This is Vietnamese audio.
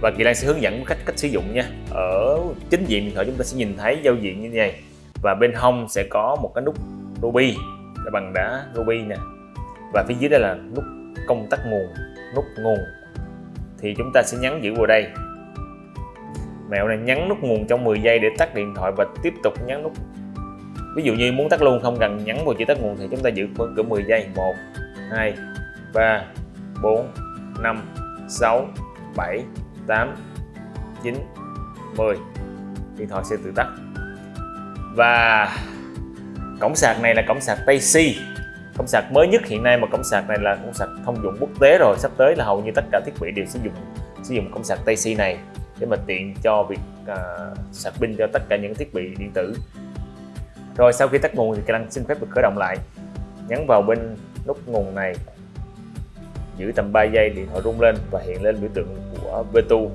và Kỳ Lan sẽ hướng dẫn cách cách sử dụng nha. Ở chính diện điện thoại chúng ta sẽ nhìn thấy giao diện như thế này. Và bên hông sẽ có một cái nút ruby, là bằng đá ruby nè. Và phía dưới đây là nút công tắc nguồn, nút nguồn. Thì chúng ta sẽ nhấn giữ vào đây. Mẹo này nhấn nút nguồn trong 10 giây để tắt điện thoại và tiếp tục nhấn nút. Ví dụ như muốn tắt luôn không cần nhấn vào chữ tắt nguồn thì chúng ta giữ cỡ 10 giây. 1 2 3 4 5 6 7 8 9 10 điện thoại sẽ tự tắt. Và cổng sạc này là cổng sạc Type-C cổng sạc mới nhất hiện nay mà cổng sạc này là cổng sạc thông dụng quốc tế rồi. Sắp tới là hầu như tất cả thiết bị đều sử dụng sử dụng cổng sạc TC này để mà tiện cho việc uh, sạc pin cho tất cả những thiết bị điện tử. Rồi sau khi tắt nguồn thì Canon xin phép được khởi động lại. Nhấn vào bên nút nguồn này giữ tầm 3 giây điện thoại rung lên và hiện lên biểu tượng của Vetu